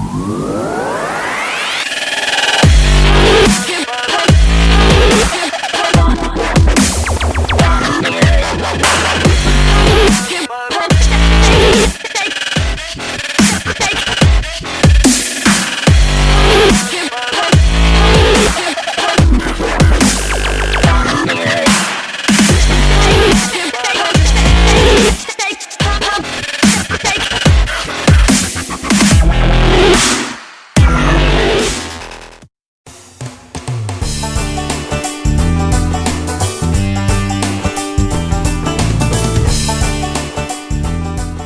Whoa.